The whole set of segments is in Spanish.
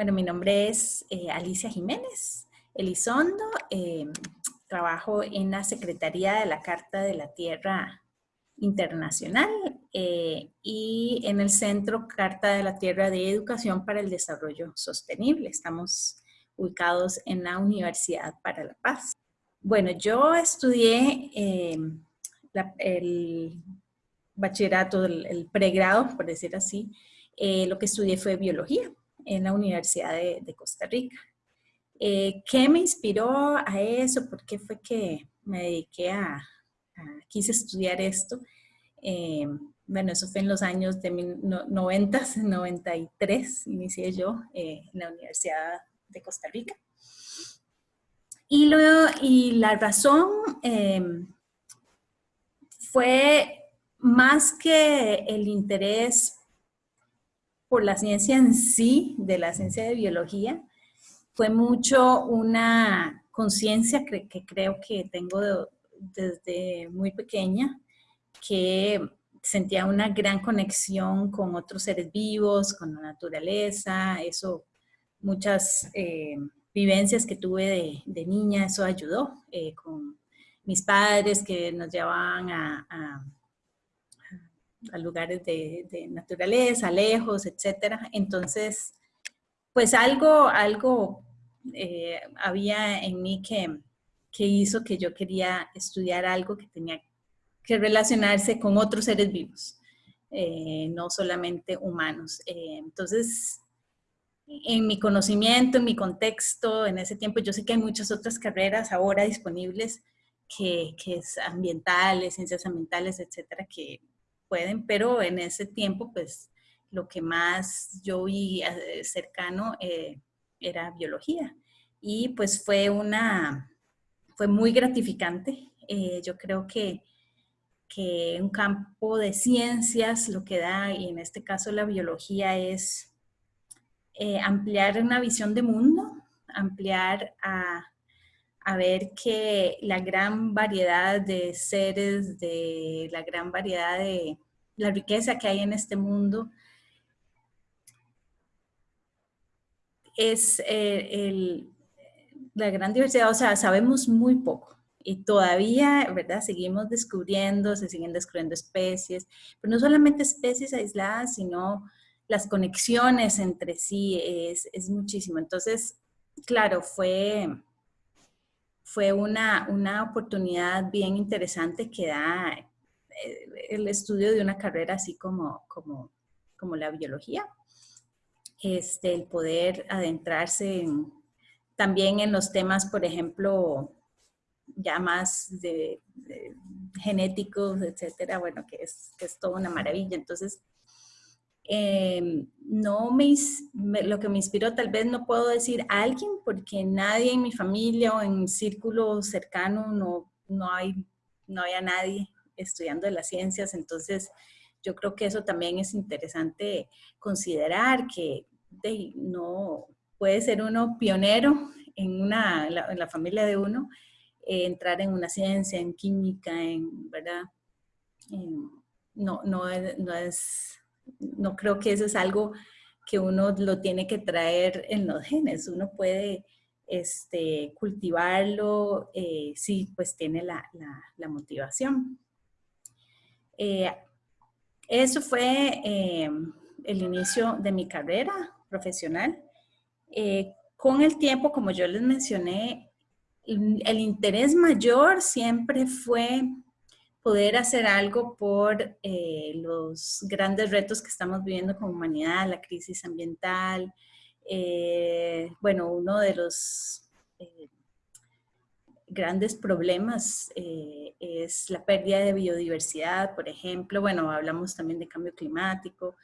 Bueno, mi nombre es eh, Alicia Jiménez Elizondo. Eh, trabajo en la Secretaría de la Carta de la Tierra Internacional eh, y en el Centro Carta de la Tierra de Educación para el Desarrollo Sostenible. Estamos ubicados en la Universidad para la Paz. Bueno, yo estudié el bachillerato, el, pregrado, por decir así, eh, lo que estudié fue biología en la Universidad de, Costa Rica. Eh, ¿Qué me inspiró a eso? ¿Por qué fue que me dediqué a, quise estudiar esto? Eh, bueno, eso fue en los años de 90, 93, inicié yo en la Universidad de Costa Rica. Y, luego, y la razón fue más que el interés por la ciencia en sí, de la ciencia de biología, fue mucho una conciencia que, creo que tengo desde muy pequeña, que sentía una gran conexión con otros seres vivos, con la naturaleza, eso, muchas eh, vivencias que tuve de, niña, eso ayudó eh, con mis padres que nos llevaban a a lugares de, naturaleza, lejos, etcétera. Entonces, pues algo, algo eh, había en mí que, que hizo que yo quería estudiar algo que tenía que relacionarse con otros seres vivos, eh, no solamente humanos. Eh, entonces, en mi conocimiento, en mi contexto, en ese tiempo, yo sé que hay muchas otras carreras ahora disponibles que, que es ambientales, ciencias ambientales, etcétera, que pueden, pero en ese tiempo, pues, lo que más yo vi eh, cercano eh, era biología. Y pues fue una, fue muy gratificante. Eh, yo creo que, que un campo de ciencias lo que da, y en este caso la biología, es ampliar una visión de mundo, ampliar a a ver que la gran variedad de seres, de la gran variedad de la riqueza que hay en este mundo, es eh, la gran diversidad, o sea, sabemos muy poco y todavía, ¿verdad? Seguimos descubriendo, se siguen descubriendo especies, pero no solamente especies aisladas, sino las conexiones entre sí es, es muchísimo. Entonces, claro, fue fue una, una oportunidad bien interesante que da eh, el estudio de una carrera así como, como, como la biología. Este, el poder adentrarse también en los temas, por ejemplo, ya más de, genéticos, etcétera, bueno, que es, que es toda una maravilla. Entonces, Em, no me, lo que me inspiró, tal vez no puedo decir a alguien, porque nadie en mi familia o en un círculo cercano no, no, hay, no había nadie estudiando las ciencias, entonces yo creo que eso también es interesante considerar que no puede ser uno pionero en, una, la, familia de uno, eh, entrar en una ciencia, en química, en, ¿verdad? no, no, no es no creo que eso es algo que uno lo tiene que traer en los genes. Uno puede este, cultivarlo eh, si pues tiene la, motivación. Eh, eso fue eh, el inicio de mi carrera profesional. con el tiempo, como yo les mencioné, el interés mayor siempre fue poder hacer algo por eh, los grandes retos que estamos viviendo como humanidad, la crisis ambiental. Eh, bueno, uno de los eh, grandes problemas es la pérdida de biodiversidad, por ejemplo. Bueno, hablamos también de cambio climático.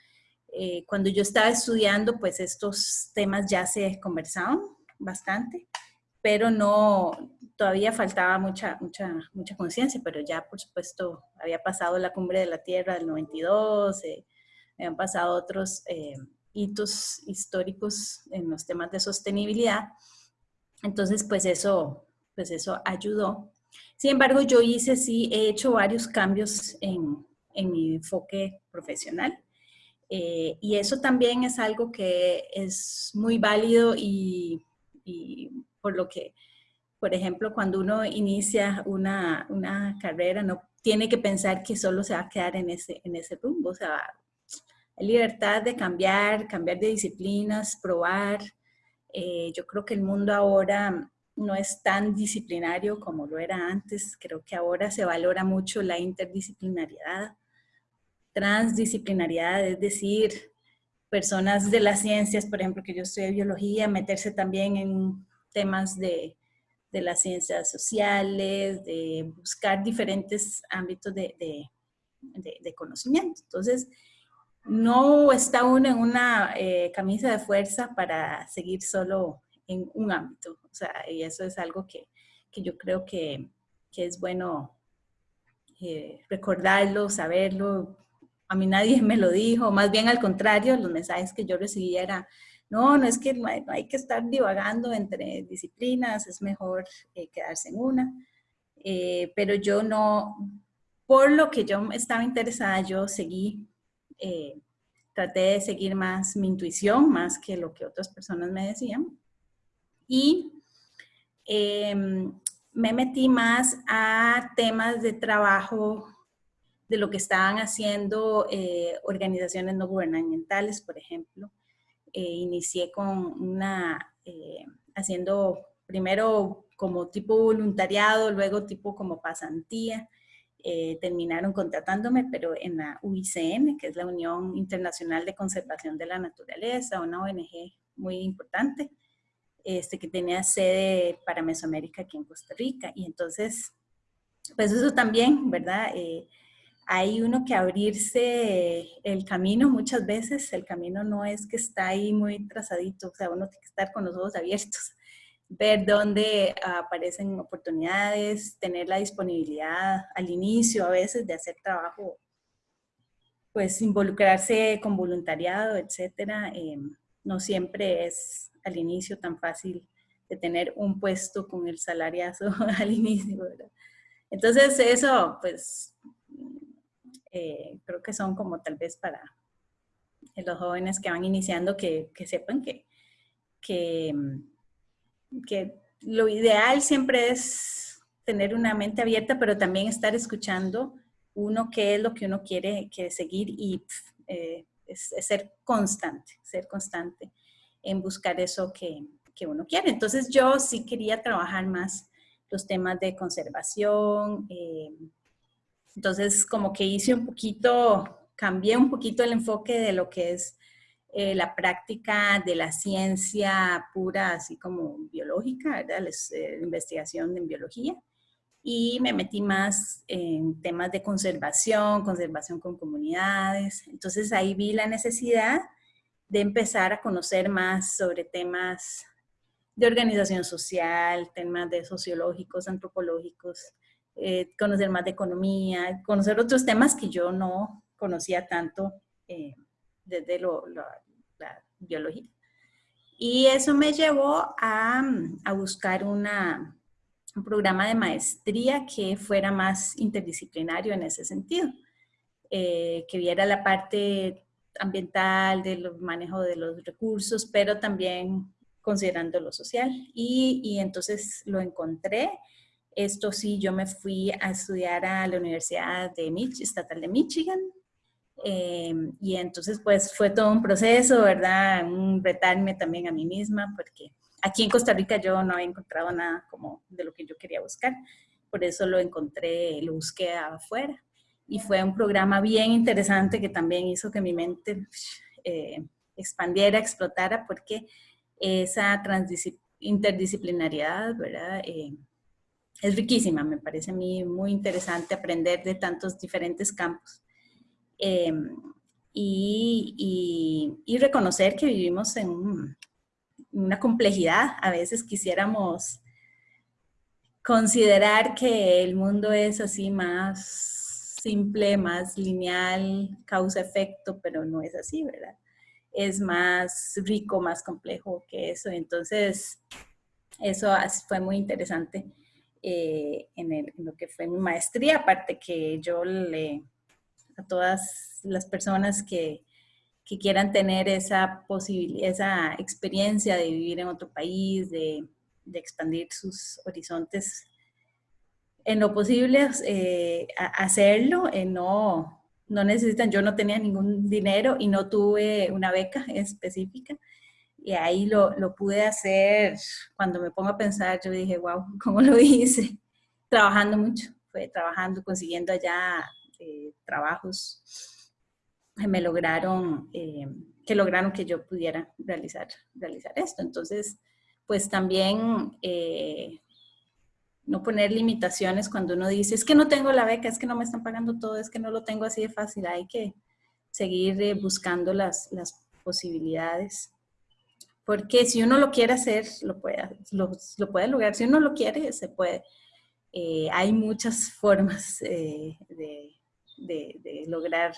cuando yo estaba estudiando, pues estos temas ya se conversaban bastante, pero no, todavía faltaba mucha, mucha, mucha conciencia, pero ya por supuesto había pasado la cumbre de la Tierra del 92, eh, habían pasado otros eh, hitos históricos en los temas de sostenibilidad. Entonces, pues eso, pues eso ayudó. Sin embargo, yo hice, sí, he hecho varios cambios en, en mi enfoque profesional. Eh, y eso también es algo que es muy válido y, por lo que, por ejemplo, cuando uno inicia una, una, carrera, no tiene que pensar que solo se va a quedar en ese, en ese rumbo. O sea, hay libertad de cambiar, cambiar de disciplinas, probar. Eh, yo creo que el mundo ahora no es tan disciplinario como lo era antes. Creo que ahora se valora mucho la interdisciplinariedad transdisciplinariedad, es decir, personas de las ciencias, por ejemplo, que yo estudié biología, meterse también en temas de, de las ciencias sociales, de buscar diferentes ámbitos de, de, de conocimiento. Entonces, no está uno en una eh, camisa de fuerza para seguir solo en un ámbito. O sea, y eso es algo que, que yo creo que, que es bueno eh, recordarlo, saberlo, a mí nadie me lo dijo, más bien al contrario, los mensajes que yo recibía no, no es que no hay, que estar divagando entre disciplinas, es mejor eh, quedarse en una. Eh, pero yo no, por lo que yo estaba interesada, yo seguí, eh, traté de seguir más mi intuición, más que lo que otras personas me decían. Y em, me metí más a temas de trabajo de lo que estaban haciendo organizaciones no gubernamentales, por ejemplo. Eh, inicié con una, eh, haciendo primero como tipo voluntariado, luego tipo como pasantía. terminaron contratándome, pero en la UICN, que es la Unión Internacional de Conservación de la Naturaleza, una ONG muy importante, este, que tenía sede para Mesoamérica aquí en Costa Rica. Y entonces, pues eso también, ¿verdad? Hay uno que abrirse el camino muchas veces, el camino no es que está ahí muy trazadito, o sea, uno tiene que estar con los ojos abiertos, ver dónde aparecen oportunidades, tener la disponibilidad al inicio a veces de hacer trabajo, pues involucrarse con voluntariado, etcétera. Em, no siempre es al inicio tan fácil de tener un puesto con el salariazo al inicio, ¿verdad? Entonces eso, pues eh, creo que son como tal vez para los jóvenes que van iniciando que, sepan que, que, que, lo ideal siempre es tener una mente abierta, pero también estar escuchando uno qué es lo que uno quiere, quiere seguir y eh, ser constante, ser constante en buscar eso que, que, uno quiere. Entonces yo sí quería trabajar más los temas de conservación, eh, entonces, como que hice un poquito, cambié un poquito el enfoque de lo que es eh, la práctica de la ciencia pura, así como biológica, ¿verdad? La eh, investigación en biología. Y me metí más en temas de conservación, conservación con comunidades. Entonces ahí vi la necesidad de empezar a conocer más sobre temas de organización social, temas de sociológicos, antropológicos, eh, conocer más de economía, conocer otros temas que yo no conocía tanto eh, desde la biología. Y eso me llevó a, a buscar una, un programa de maestría que fuera más interdisciplinario en ese sentido, eh, que viera la parte ambiental, del manejo de los recursos, pero también considerando lo social. Y, y entonces lo encontré esto sí, yo me fui a estudiar a la Universidad de Mich Estatal de Michigan. Em, y entonces, pues, fue todo un proceso, ¿verdad? Un retarme también a mí misma, porque aquí en Costa Rica yo no había encontrado nada como de lo que yo quería buscar. Por eso lo encontré, lo busqué afuera. Y fue un programa bien interesante que también hizo que mi mente eh, expandiera, explotara, porque esa interdisciplinariedad, ¿verdad? Eh, es riquísima, me parece a mí muy interesante aprender de tantos diferentes campos. Em, y, reconocer que vivimos en una complejidad. A veces quisiéramos considerar que el mundo es así más simple, más lineal, causa-efecto, pero no es así, ¿verdad? Es más rico, más complejo que eso. Entonces, eso fue muy interesante. Eh, en, lo que fue mi maestría, aparte que yo le, a todas las personas que, que quieran tener esa posibilidad, esa experiencia de vivir en otro país, de, de expandir sus horizontes en lo posible eh, hacerlo, eh, no, no necesitan, yo no tenía ningún dinero y no tuve una beca específica. Y ahí lo, lo, pude hacer, cuando me pongo a pensar, yo dije, wow, ¿cómo lo hice? Trabajando mucho, fue trabajando, consiguiendo allá eh, trabajos que me lograron, que lograron que yo pudiera realizar, realizar esto. Entonces, pues también no poner limitaciones cuando uno dice, es que no tengo la beca, es que no me están pagando todo, es que no lo tengo así de fácil, hay que seguir eh, buscando las, las, posibilidades. Porque si uno lo quiere hacer, lo puede, lo, puede lograr. Si uno lo quiere, se puede. Eh, hay muchas formas eh, de, lograr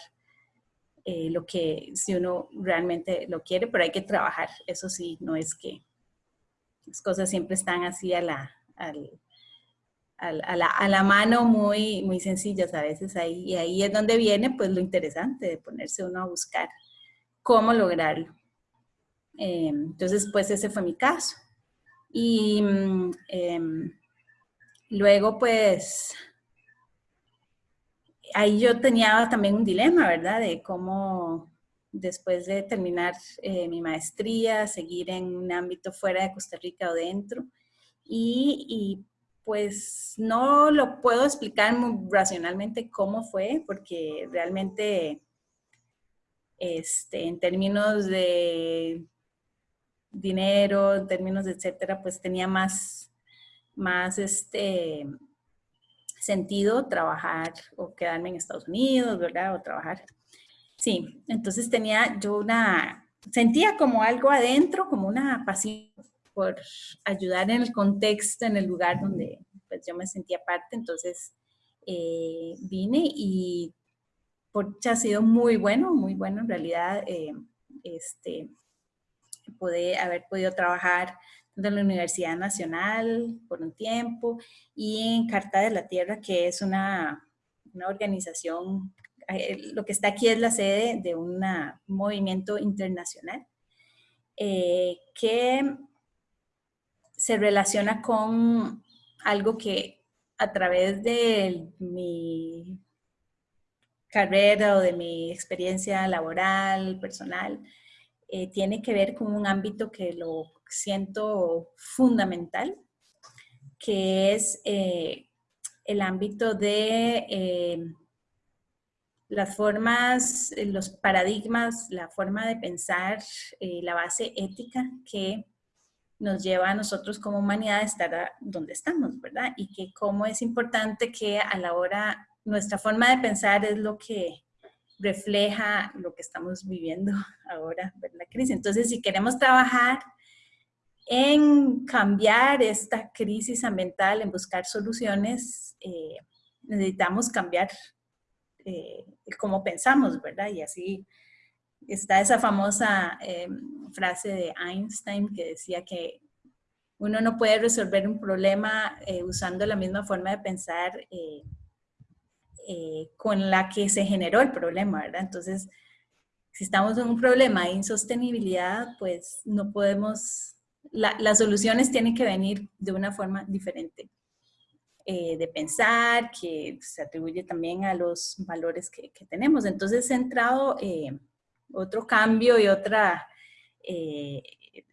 lo que, si uno realmente lo quiere, pero hay que trabajar. Eso sí, no es que las cosas siempre están así a la, mano muy, muy sencillas a veces ahí. Y ahí es donde viene pues lo interesante de ponerse uno a buscar cómo lograrlo. Eh, entonces pues ese fue mi caso. Y mm, em, luego pues ahí yo tenía también un dilema, ¿verdad? De cómo después de terminar eh, mi maestría, seguir en un ámbito fuera de Costa Rica o dentro. Y, pues no lo puedo explicar muy racionalmente cómo fue, porque realmente este, en términos de dinero, en términos etcétera, pues tenía más, más este, sentido trabajar o quedarme en Estados Unidos, ¿verdad? O trabajar. Sí, entonces tenía yo una, sentía como algo adentro, como una pasión por ayudar en el contexto, en el lugar donde pues, yo me sentía parte, entonces eh, vine y por ha sido muy bueno, muy bueno en realidad, eh, este, poder haber podido trabajar en la Universidad Nacional por un tiempo y en Carta de la Tierra, que es una, una organización, eh, lo que está aquí es la sede de un movimiento internacional que se relaciona con algo que a través de mi carrera o de mi experiencia laboral, personal, eh, tiene que ver con un ámbito que lo siento fundamental, que es eh, el ámbito de eh, las formas, los paradigmas, la forma de pensar, la base ética que nos lleva a nosotros como humanidad a estar donde estamos, ¿verdad? Y que cómo es importante que a la hora, nuestra forma de pensar es lo que refleja lo que estamos viviendo ahora, ¿verdad, crisis. Entonces, si queremos trabajar en cambiar esta crisis ambiental, en buscar soluciones, eh, necesitamos cambiar eh, cómo pensamos, ¿verdad? Y así está esa famosa em, frase de Einstein que decía que uno no puede resolver un problema eh, usando la misma forma de pensar eh, eh, con la que se generó el problema, ¿verdad? Entonces, si estamos en un problema de insostenibilidad, pues no podemos, las soluciones tienen que venir de una forma diferente de pensar, que se atribuye también a los valores que, tenemos. Entonces, centrado otro cambio y otra eh, eh,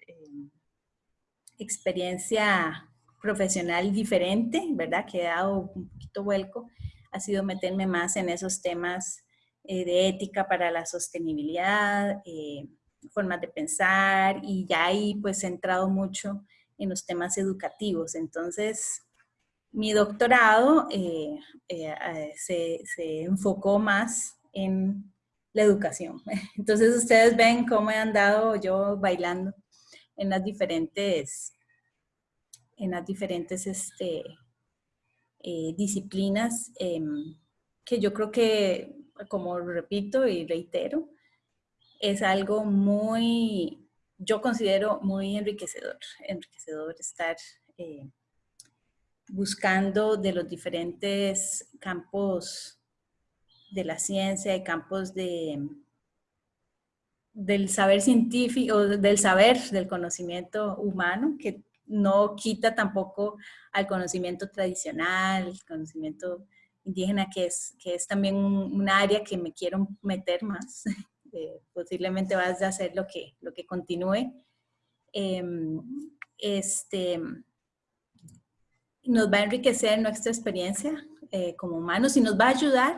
experiencia profesional diferente, ¿verdad? Que he dado un poquito vuelco, ha sido meterme más en esos temas eh, de ética para la sostenibilidad, formas de pensar y ya ahí pues he entrado mucho en los temas educativos. Entonces, mi doctorado se, se enfocó más en la educación. Entonces ustedes ven cómo he andado yo bailando en las diferentes, en las diferentes este, eh, disciplinas em, que yo creo que, como repito y reitero, es algo muy, yo considero muy enriquecedor, enriquecedor estar eh, buscando de los diferentes campos de la ciencia, de campos de, del saber científico, del saber, del conocimiento humano, que no quita tampoco al conocimiento tradicional, el conocimiento indígena, que es, que es también un, área que me quiero meter más. Eh, posiblemente vas a hacer lo que, lo que continúe. Em, este, nos va a enriquecer nuestra experiencia eh, como humanos y nos va a ayudar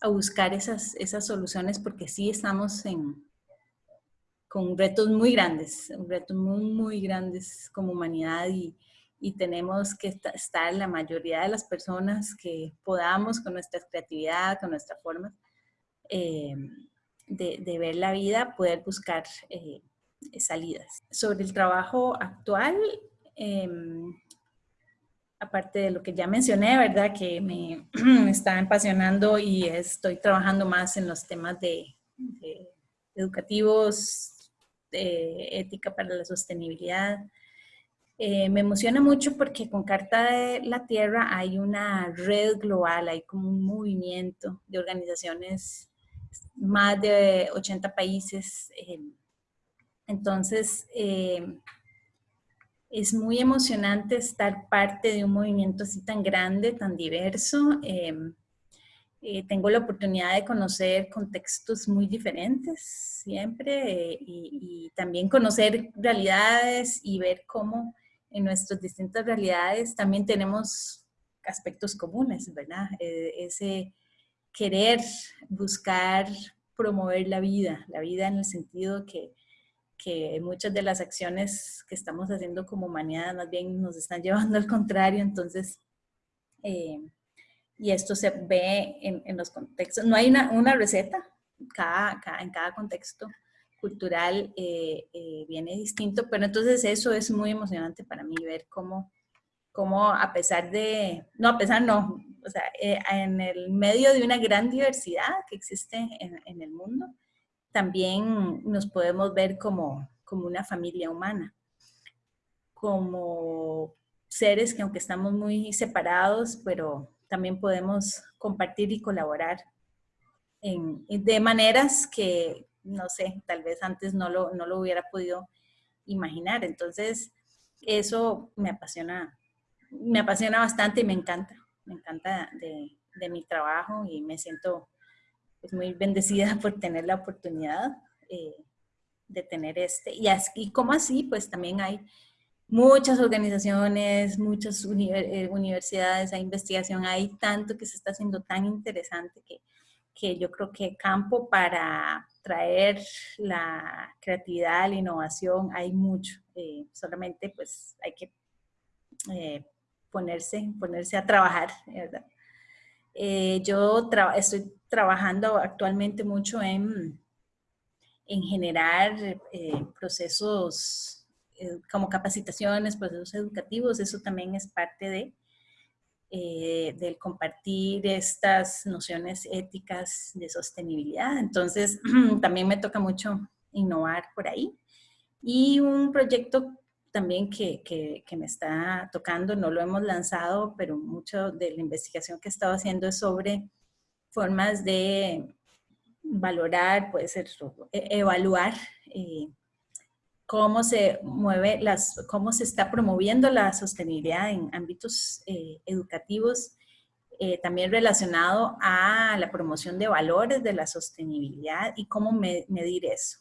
a buscar esas, esas soluciones porque sí estamos en, con retos muy grandes, retos muy, muy grandes como humanidad y, y tenemos que estar la mayoría de las personas que podamos con nuestra creatividad, con nuestra forma eh, de, de, ver la vida, poder buscar eh, salidas. Sobre el trabajo actual, em, aparte de lo que ya mencioné, ¿verdad? Que me, está apasionando y estoy trabajando más en los temas de educativos, ética para la sostenibilidad. Eh, me emociona mucho porque con Carta de la Tierra hay una red global, hay como un movimiento de organizaciones, más de 80 países. Eh, entonces, eh, es muy emocionante estar parte de un movimiento así tan grande, tan diverso. Eh, tengo la oportunidad de conocer contextos muy diferentes siempre eh, y, también conocer realidades y ver cómo en nuestras distintas realidades también tenemos aspectos comunes, ¿verdad? Eh, ese querer buscar promover la vida, la vida en el sentido que, que muchas de las acciones que estamos haciendo como humanidad más bien nos están llevando al contrario, entonces y esto se ve en, los contextos. No hay una, receta, cada, en cada contexto cultural eh, eh, viene distinto, pero entonces eso es muy emocionante para mí, ver cómo, cómo a pesar de, no, a pesar no, o sea, eh, en el medio de una gran diversidad que existe en, en, el mundo, también nos podemos ver como, como una familia humana, como seres que aunque estamos muy separados, pero también podemos compartir y colaborar de maneras que, no sé, tal vez antes no lo, no lo hubiera podido imaginar. Entonces, eso me apasiona, me apasiona bastante y me encanta, me encanta de, de mi trabajo y me siento pues, muy bendecida por tener la oportunidad eh, de tener este. Y, así, y como así, pues también hay muchas organizaciones, muchas eh, universidades, hay investigación, hay tanto que se está haciendo tan interesante que, que yo creo que campo para traer la creatividad, la innovación, hay mucho. Eh, solamente pues hay que eh, ponerse, ponerse a trabajar, ¿verdad? yo estoy trabajando actualmente mucho en, en generar procesos como capacitaciones, procesos educativos, eso también es parte de, eh, del compartir estas nociones éticas de sostenibilidad. Entonces, también me toca mucho innovar por ahí. Y un proyecto también que, que, que, me está tocando, no lo hemos lanzado, pero mucho de la investigación que he estado haciendo es sobre formas de valorar, puede ser e, evaluar eh, cómo se mueve, las, cómo se está promoviendo la sostenibilidad en ámbitos eh, educativos, eh, también relacionado a la promoción de valores de la sostenibilidad y cómo medir eso.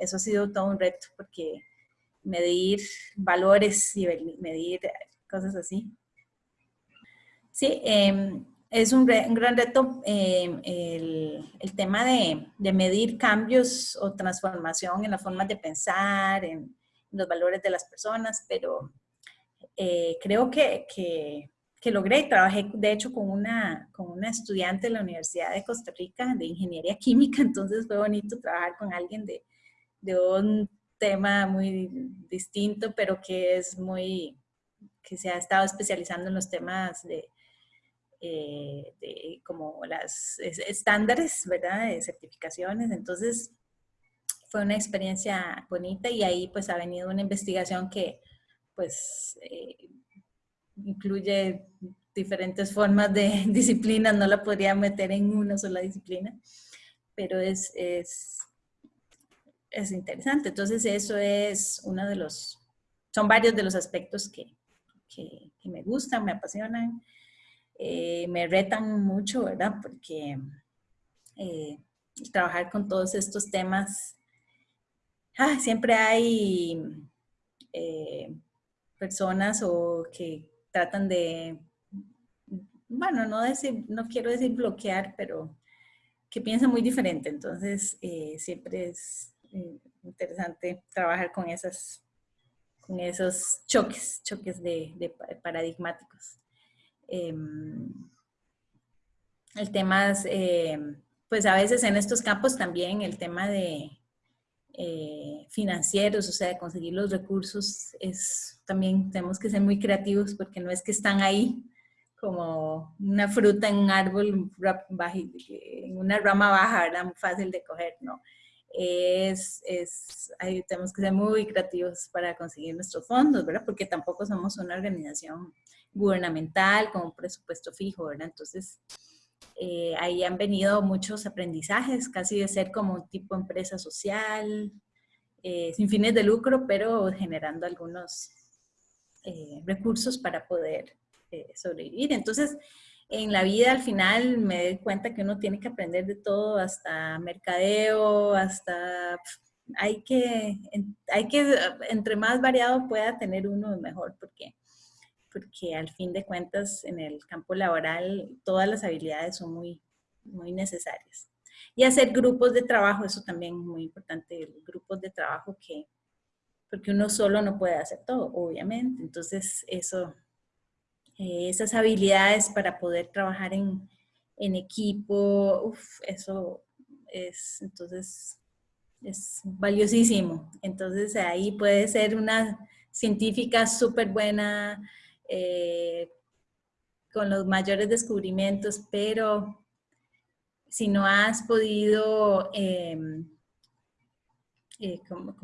Eso ha sido todo un reto porque medir valores y medir cosas así. Sí, eh, es un, gran reto em, el, tema de, medir cambios o transformación en la forma de pensar, en, los valores de las personas, pero eh, creo que, que, que, logré. Trabajé, de hecho, con una, con una estudiante de la Universidad de Costa Rica de Ingeniería Química, entonces fue bonito trabajar con alguien de, de un tema muy distinto, pero que es muy, que se ha estado especializando en los temas de eh, de, como las estándares, ¿verdad? De certificaciones. Entonces, fue una experiencia bonita y ahí pues ha venido una investigación que pues eh, incluye diferentes formas de disciplinas, no la podría meter en una sola disciplina, pero es, es, es interesante. Entonces eso es uno de los, son varios de los aspectos que, que, me gustan, me apasionan, eh, me retan mucho, ¿verdad? Porque eh, trabajar con todos estos temas, ah, siempre hay eh, personas o que tratan de, bueno, no, decir, no quiero decir bloquear, pero que piensan muy diferente. Entonces, siempre es interesante trabajar con esas con esos choques, choques de, paradigmáticos. Em, el tema em, pues a veces en estos campos también el tema de eh, financieros, o sea, de conseguir los recursos, es también tenemos que ser muy creativos porque no es que están ahí como una fruta en un árbol, en una rama baja, ¿verdad? Muy fácil de coger, ¿no? es, es ahí tenemos que ser muy creativos para conseguir nuestros fondos, ¿verdad? Porque tampoco somos una organización gubernamental con un presupuesto fijo, ¿verdad? Entonces, eh, ahí han venido muchos aprendizajes, casi de ser como un tipo empresa social, eh, sin fines de lucro, pero generando algunos eh, recursos para poder sobrevivir. Entonces, en la vida al final me doy cuenta que uno tiene que aprender de todo, hasta mercadeo, hasta... Hay que, hay que, entre más variado pueda tener uno, mejor, porque, porque al fin de cuentas en el campo laboral todas las habilidades son muy, muy necesarias. Y hacer grupos de trabajo, eso también es muy importante, grupos de trabajo que, porque uno solo no puede hacer todo, obviamente. Entonces, eso eh, esas habilidades para poder trabajar en, equipo, eso es, entonces, es valiosísimo. Entonces ahí puede ser una científica súper buena, eh, con los mayores descubrimientos, pero si no has podido em, eh,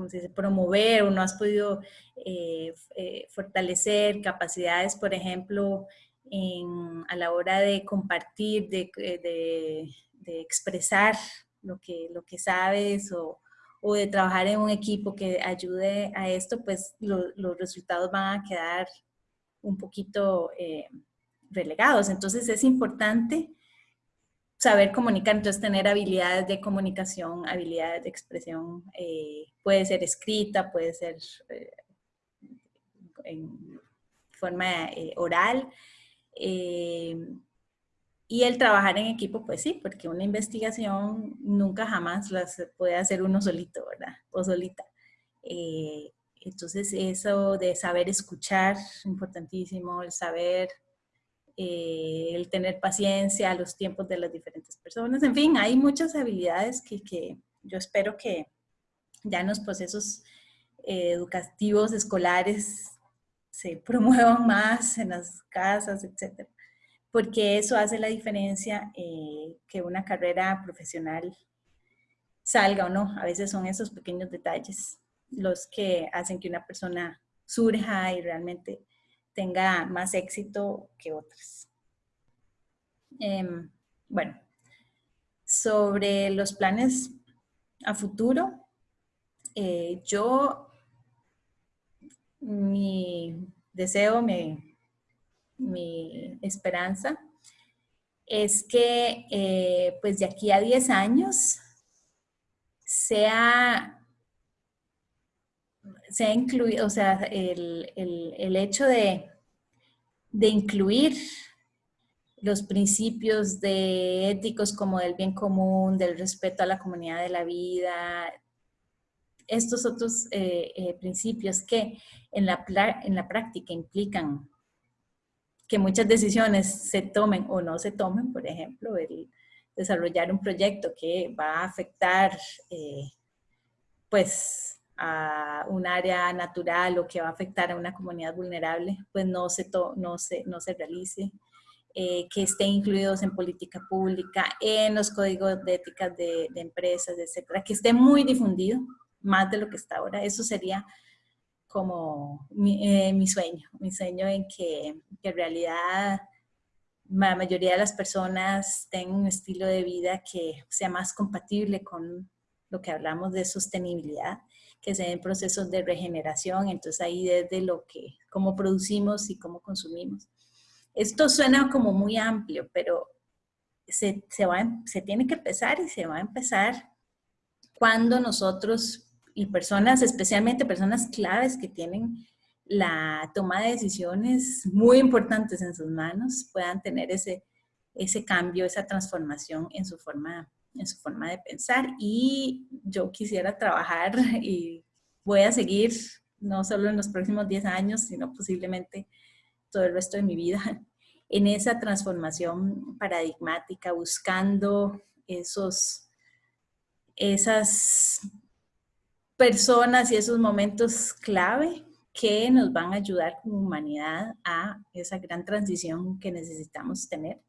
se dice, promover o no has podido eh, eh, fortalecer capacidades, por ejemplo, a la hora de compartir, de, expresar lo que, lo que sabes o, de trabajar en un equipo que ayude a esto, pues los resultados van a quedar un poquito relegados. Entonces es importante saber comunicar, entonces tener habilidades de comunicación, habilidades de expresión, eh, puede ser escrita, puede ser eh, en forma eh, oral. y el trabajar en equipo, pues sí, porque una investigación nunca jamás las puede hacer uno solito, ¿verdad? O solita. Entonces eso de saber escuchar, importantísimo, el saber eh, el tener paciencia, a los tiempos de las diferentes personas. En fin, hay muchas habilidades que, que yo espero que ya en los procesos eh, educativos escolares se promuevan más en las casas, etcétera, porque eso hace la diferencia eh, que una carrera profesional salga o no. A veces son esos pequeños detalles los que hacen que una persona surja y realmente tenga más éxito que otras. Em, bueno, sobre los planes a futuro, eh, yo, mi deseo, mi, mi esperanza es que eh, pues de aquí a 10 años sea se ha incluido, o sea, el, hecho de, incluir los principios de éticos como del bien común, del respeto a la comunidad de la vida, estos otros eh, eh, principios que en la, en la práctica implican que muchas decisiones se tomen o no se tomen, por ejemplo, el desarrollar un proyecto que va a afectar, eh, pues, a un área natural o que va a afectar a una comunidad vulnerable, pues no se, no se, no se realice. Eh, que estén incluidos en política pública, en los códigos de ética de, empresas, etcétera, que esté muy difundido, más de lo que está ahora. Eso sería como mi, eh, sueño, mi sueño en que, que, en realidad la mayoría de las personas tengan un estilo de vida que sea más compatible con lo que hablamos de sostenibilidad, que se den procesos de regeneración, entonces ahí desde lo que, cómo producimos y cómo consumimos. Esto suena como muy amplio, pero se, se, va, se tiene que empezar y se va a empezar cuando nosotros y personas, especialmente personas claves que tienen la toma de decisiones muy importantes en sus manos, puedan tener ese, ese cambio, esa transformación en su forma en su forma de pensar y yo quisiera trabajar y voy a seguir no solo en los próximos 10 años, sino posiblemente todo el resto de mi vida en esa transformación paradigmática, buscando esos, esas personas y esos momentos clave que nos van a ayudar como humanidad a esa gran transición que necesitamos tener.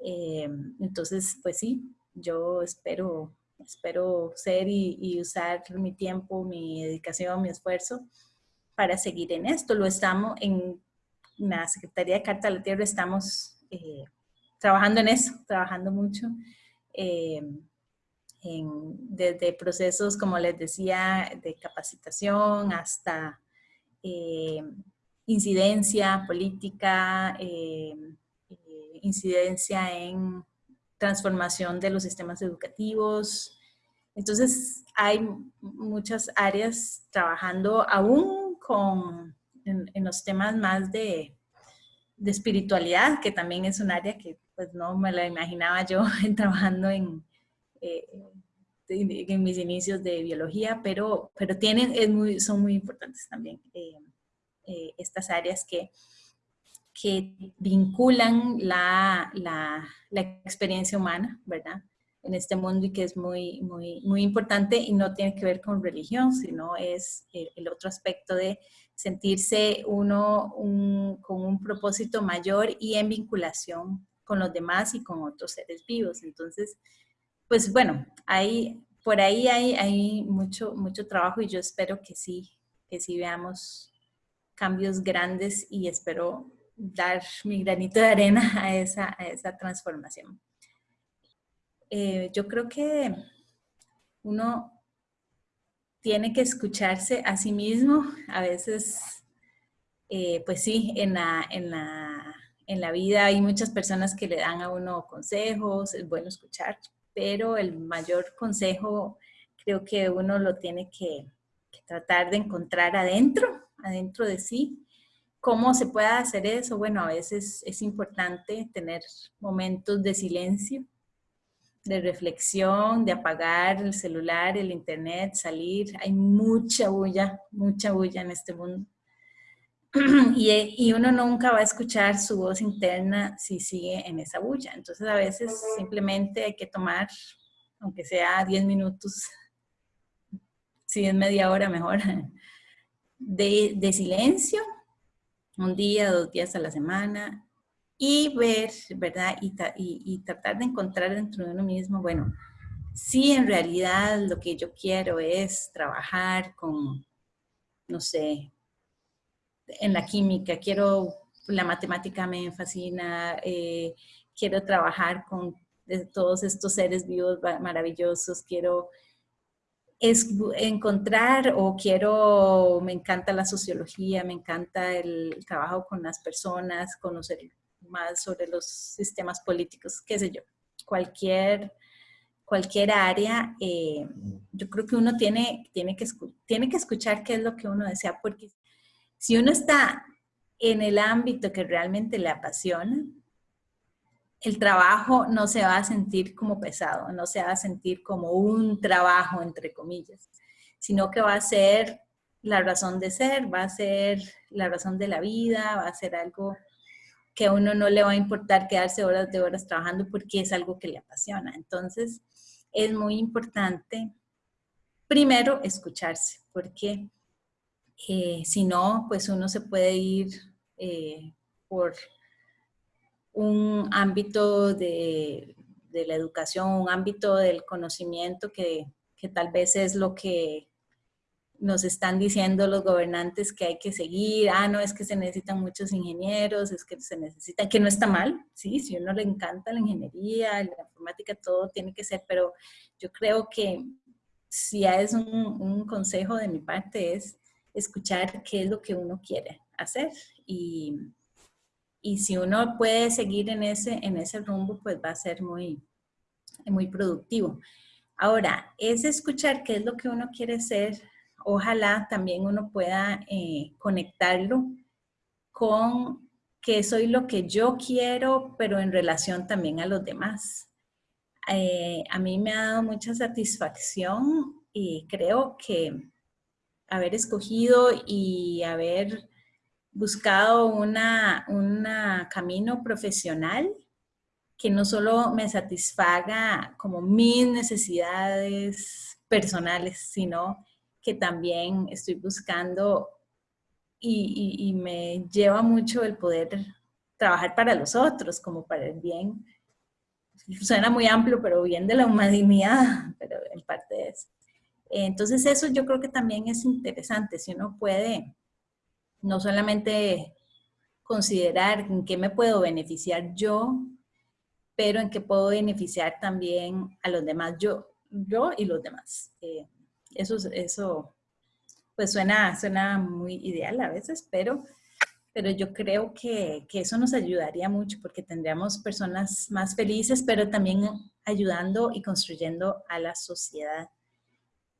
Eh, entonces, pues sí, yo espero, espero ser y, usar mi tiempo, mi dedicación, mi esfuerzo para seguir en esto. Lo estamos en la Secretaría de Carta de la Tierra, estamos eh, trabajando en eso, trabajando mucho. Eh, desde procesos, como les decía, de capacitación hasta eh, incidencia política, incidencia en transformación de los sistemas educativos. Entonces, hay muchas áreas trabajando aún con, en, los temas más de, de, espiritualidad, que también es un área que pues no me la imaginaba yo trabajando en, eh, en mis inicios de biología, pero, pero tienen, es muy, son muy importantes también eh, eh, estas áreas que que vinculan la, la, la, experiencia humana, ¿verdad? En este mundo y que es muy, muy, muy importante y no tiene que ver con religión, sino es el, otro aspecto de sentirse uno con un propósito mayor y en vinculación con los demás y con otros seres vivos. Entonces, pues bueno, hay, por ahí hay, hay mucho, mucho trabajo y yo espero que sí, que sí veamos cambios grandes y espero dar mi granito de arena a esa, a esa transformación. Eh, yo creo que uno tiene que escucharse a sí mismo. A veces, eh, pues sí, en la, en, la, en la vida hay muchas personas que le dan a uno consejos, es bueno escuchar, pero el mayor consejo creo que uno lo tiene que, que tratar de encontrar adentro, adentro de sí, ¿Cómo se puede hacer eso? Bueno, a veces es importante tener momentos de silencio, de reflexión, de apagar el celular, el internet, salir. Hay mucha bulla, mucha bulla en este mundo. Y, y, uno nunca va a escuchar su voz interna si sigue en esa bulla. Entonces a veces simplemente hay que tomar, aunque sea 10 minutos, si es media hora mejor, de, de silencio un día, dos días a la semana y ver, ¿verdad? Y, y, tratar de encontrar dentro de uno mismo, bueno, si en realidad lo que yo quiero es trabajar con, no sé, en la química, quiero, la matemática me fascina, eh, quiero trabajar con todos estos seres vivos maravillosos, quiero es encontrar o quiero, me encanta la sociología, me encanta el trabajo con las personas, conocer más sobre los sistemas políticos, qué sé yo, cualquier, cualquier área, eh, yo creo que uno tiene, tiene, que, tiene que escuchar qué es lo que uno desea, porque si uno está en el ámbito que realmente le apasiona, el trabajo no se va a sentir como pesado, no se va a sentir como un trabajo, entre comillas, sino que va a ser la razón de ser, va a ser la razón de la vida, va a ser algo que a uno no le va a importar quedarse horas de horas trabajando porque es algo que le apasiona. Entonces, es muy importante, primero, escucharse, porque eh, si no, pues uno se puede ir eh, por un ámbito de, la educación, un ámbito del conocimiento que, tal vez es lo que nos están diciendo los gobernantes que hay que seguir, ah, no, es que se necesitan muchos ingenieros, es que se necesita, que no está mal, sí, si uno le encanta la ingeniería, la informática, todo tiene que ser, pero yo creo que si es un, un, consejo de mi parte, es escuchar qué es lo que uno quiere hacer. Y, y si uno puede seguir en ese, en ese rumbo, pues va a ser muy, muy productivo. Ahora, es escuchar qué es lo que uno quiere ser. Ojalá también uno pueda eh, conectarlo con que soy lo que yo quiero, pero en relación también a los demás. Eh, a mí me ha dado mucha satisfacción y creo que haber escogido y haber buscado un camino profesional que no solo me satisfaga como mis necesidades personales, sino que también estoy buscando y, me lleva mucho el poder trabajar para los otros, como para el bien. Suena muy amplio, pero bien de la humanidad, pero en parte es. Entonces eso yo creo que también es interesante, si uno puede no solamente considerar en qué me puedo beneficiar yo, pero en qué puedo beneficiar también a los demás, yo, yo y los demás. Eh, eso, eso pues suena, suena muy ideal a veces, pero, pero yo creo que, que eso nos ayudaría mucho porque tendríamos personas más felices, pero también ayudando y construyendo a la sociedad.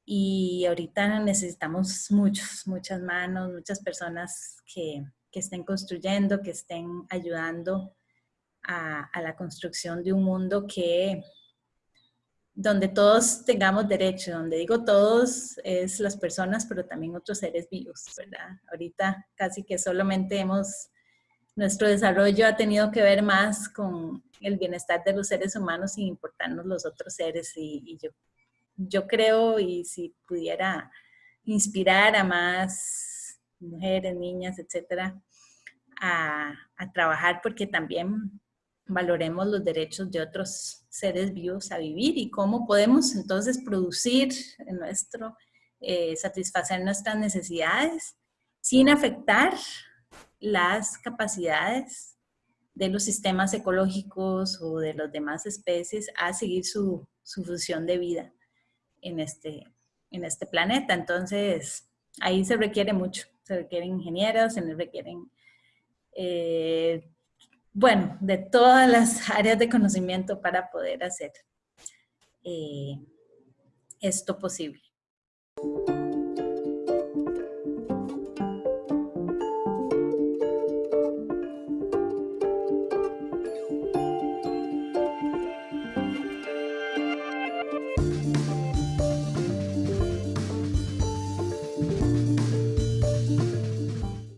Y ahorita necesitamos muchos, muchas manos, muchas personas que, que estén construyendo, que estén ayudando a, la construcción de un mundo que donde todos tengamos derecho, donde digo todos es las personas, pero también otros seres vivos, ¿verdad? Ahorita casi que solamente hemos, nuestro desarrollo ha tenido que ver más con el bienestar de los seres humanos sin importarnos los otros seres y, yo, yo creo y si pudiera inspirar a más mujeres, niñas, etcétera, a, trabajar porque también valoremos los derechos de otros seres vivos a vivir y cómo podemos entonces producir nuestro, eh, satisfacer nuestras necesidades sin afectar las capacidades de los sistemas ecológicos o de las demás especies a seguir su, función de vida en este, en este planeta. Entonces, ahí se requiere mucho. Se requieren ingenieros, se requieren eh, bueno, de todas las áreas de conocimiento para poder hacer eh, esto posible.